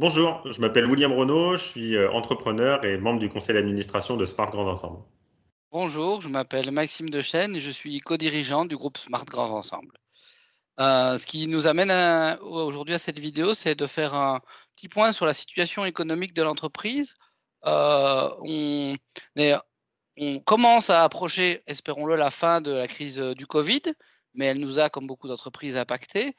Bonjour, je m'appelle William Renaud, je suis euh, entrepreneur et membre du conseil d'administration de Smart Grands Ensemble. Bonjour, je m'appelle Maxime Dechaine et je suis co-dirigeant du groupe Smart Grands Ensemble. Euh, ce qui nous amène aujourd'hui à cette vidéo, c'est de faire un petit point sur la situation économique de l'entreprise. Euh, on, commence à approcher, espérons-le, la fin de la crise du Covid, mais elle nous a, comme beaucoup d'entreprises, impactés.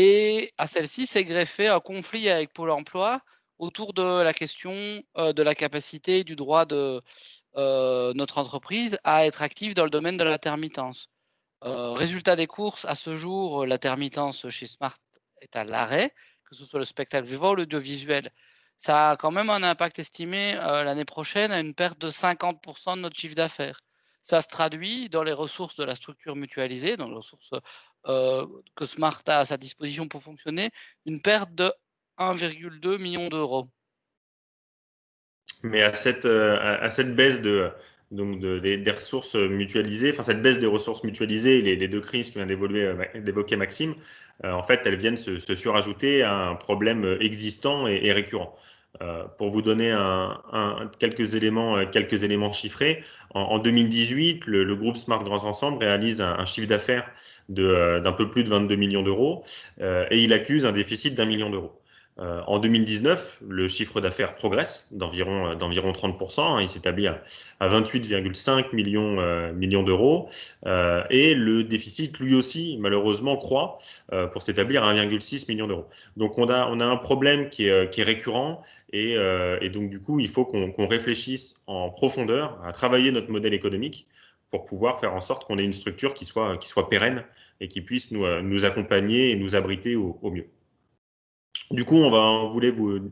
Et à celle-ci s'est greffé un conflit avec Pôle emploi autour de la question de la capacité du droit de notre entreprise à être active dans le domaine de l'intermittence. résultat des courses, à ce jour, l'intermittence chez Smart est à l'arrêt, que ce soit le spectacle vivant ou l'audiovisuel. Ça a quand même un impact estimé l'année prochaine à une perte de 50% de notre chiffre d'affaires. Ça se traduit dans les ressources de la structure mutualisée, dans les ressources que Smart a à sa disposition pour fonctionner, une perte de 1,2 million d'euros. Mais à cette, à cette baisse de, donc des, ressources mutualisées, enfin cette baisse des ressources mutualisées, les, les deux crises que vient d'évoquer Maxime, en fait, elles viennent se, surajouter à un problème existant et récurrent. Euh, pour vous donner quelques, éléments, euh, quelques éléments chiffrés, en, 2018, le, groupe Smart Grands Ensemble réalise un, chiffre d'affaires euh, d'un peu plus de 22 millions d'euros et il accuse un déficit d'un million d'euros. Euh, en 2019, le chiffre d'affaires progresse d'environ 30%, hein, il s'établit à, 28,5 millions, euh, millions d'euros, euh, et le déficit, lui aussi, malheureusement, croît pour s'établir à 1,6 million d'euros. Donc on a, un problème qui est, récurrent, et, donc du coup, il faut qu'on réfléchisse en profondeur à travailler notre modèle économique pour pouvoir faire en sorte qu'on ait une structure qui soit, pérenne et qui puisse nous accompagner et nous abriter au mieux. Du coup, on, va, voulait vous,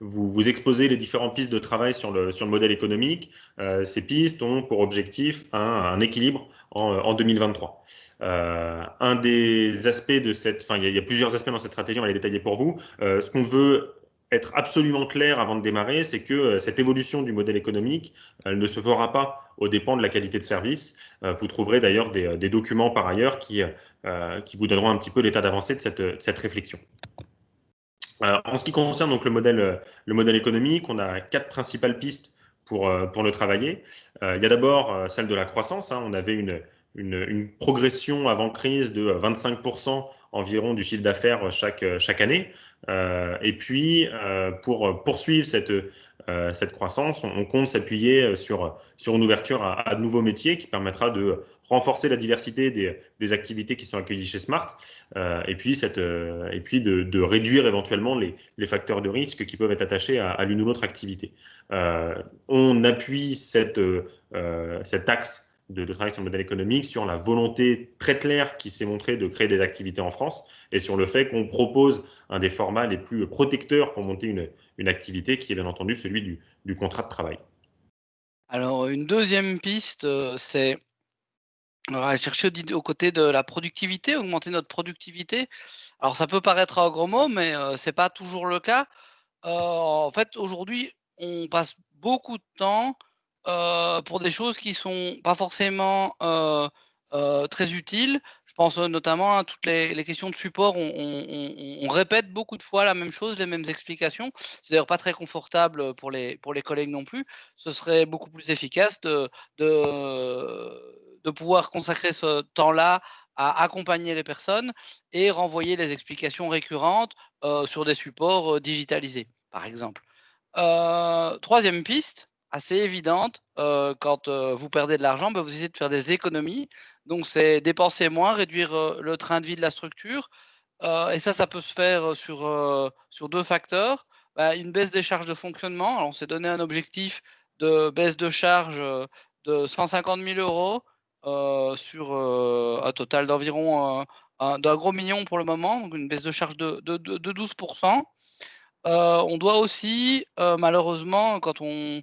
vous, exposer les différentes pistes de travail sur le, sur le modèle économique. Euh, ces pistes ont pour objectif un, équilibre en, 2023. Euh, un des aspects de cette, enfin, il y, a plusieurs aspects dans cette stratégie, on va les détailler pour vous. Euh, ce qu'on veut être absolument clair avant de démarrer, c'est que cette évolution du modèle économique, ne se fera pas au dépend de la qualité de service. vous trouverez d'ailleurs des, documents par ailleurs qui, qui vous donneront un petit peu l'état d'avancée de cette, de cette réflexion en ce qui concerne donc le modèle, euh, le modèle économique, on a quatre principales pistes pour, euh, le travailler. Euh, il y a d'abord celle de la croissance. Hein. On avait une, progression avant crise de 25% environ du chiffre d'affaires chaque année. et puis, pour poursuivre cette, cette croissance, on, compte s'appuyer sur, sur une ouverture à, de nouveaux métiers qui permettra de renforcer la diversité des, activités qui sont accueillies chez Smart et puis, cette, et puis de, réduire éventuellement les, facteurs de risque qui peuvent être attachés à, l'une ou l'autre activité. on appuie cet axe de, travail sur le modèle économique, sur la volonté très claire qui s'est montrée de créer des activités en France et sur le fait qu'on propose un des formats les plus protecteurs pour monter une, une activité qui est bien entendu celui du, du, contrat de travail. Alors, une deuxième piste, euh, c'est chercher au, côté de la productivité, augmenter notre productivité. Alors, ça peut paraître un gros mot, mais euh, ce n'est pas toujours le cas. Euh, en fait, aujourd'hui, on passe beaucoup de temps euh, pour des choses qui sont pas forcément euh, euh, très utiles. Je pense notamment à toutes les, questions de support. On, répète beaucoup de fois la même chose, les mêmes explications. C'est d'ailleurs pas très confortable pour les, pour les collègues non plus. Ce serait beaucoup plus efficace de, de, pouvoir consacrer ce temps-là à accompagner les personnes et renvoyer les explications récurrentes sur des supports digitalisés, par exemple. troisième piste, assez évidente. quand vous perdez de l'argent, bah, vous essayez de faire des économies. Donc, c'est dépenser moins, réduire le train de vie de la structure. et ça, ça peut se faire sur, sur deux facteurs. Bah, une baisse des charges de fonctionnement. On s'est donné un objectif de baisse de charge de 150 000 euros sur un total d'environ d'un gros million pour le moment, donc une baisse de charge de, de, de 12 on doit aussi, malheureusement, quand on, euh,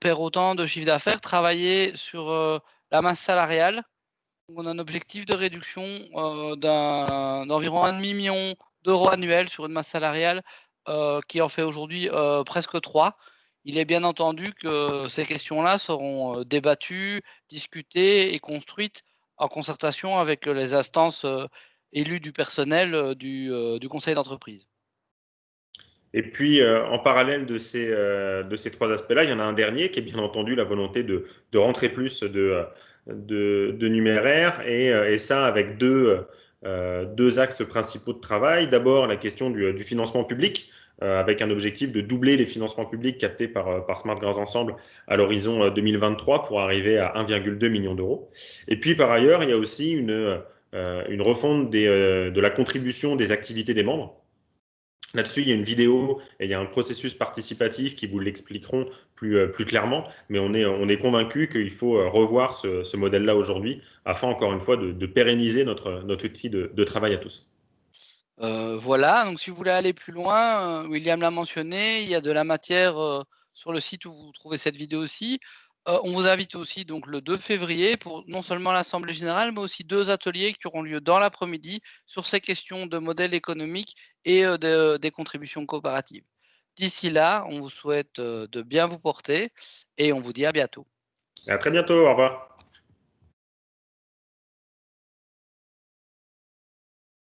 perd autant de chiffre d'affaires, travailler sur euh, la masse salariale. on a un objectif de réduction euh, d'environ un demi-million d'euros annuels sur une masse salariale qui en fait aujourd'hui presque 3. Il est bien entendu que ces questions-là seront débattues, discutées et construites en concertation avec les instances élues du personnel du conseil d'entreprise. Et puis, en parallèle de ces, de ces trois aspects-là, il y en a un dernier qui est bien entendu la volonté de, de rentrer plus de, de, de numéraire, et, et, ça avec deux, deux axes principaux de travail. D'abord, la question du, du financement public. Euh, avec un objectif de doubler les financements publics captés par, euh, par Smart Grands Ensemble à l'horizon 2023 euh, pour arriver à 1,2 million d'euros. Et puis par ailleurs, il y a aussi une, une refonte des, de la contribution des activités des membres. Là-dessus, il y a une vidéo et il y a un processus participatif qui vous l'expliqueront plus, plus clairement, mais on est, on est convaincu qu'il faut revoir ce, modèle-là aujourd'hui afin, encore une fois, de, pérenniser notre, notre outil de, travail à tous. Euh, voilà, donc si vous voulez aller plus loin, euh, William l'a mentionné, il y a de la matière euh, sur le site où vous trouvez cette vidéo aussi. On vous invite aussi donc le 2 février pour non seulement l'Assemblée générale, mais aussi deux ateliers qui auront lieu dans l'après-midi sur ces questions de modèle économique et des contributions coopératives. D'ici là, on vous souhaite de bien vous porter et on vous dit à bientôt. À très bientôt, au revoir.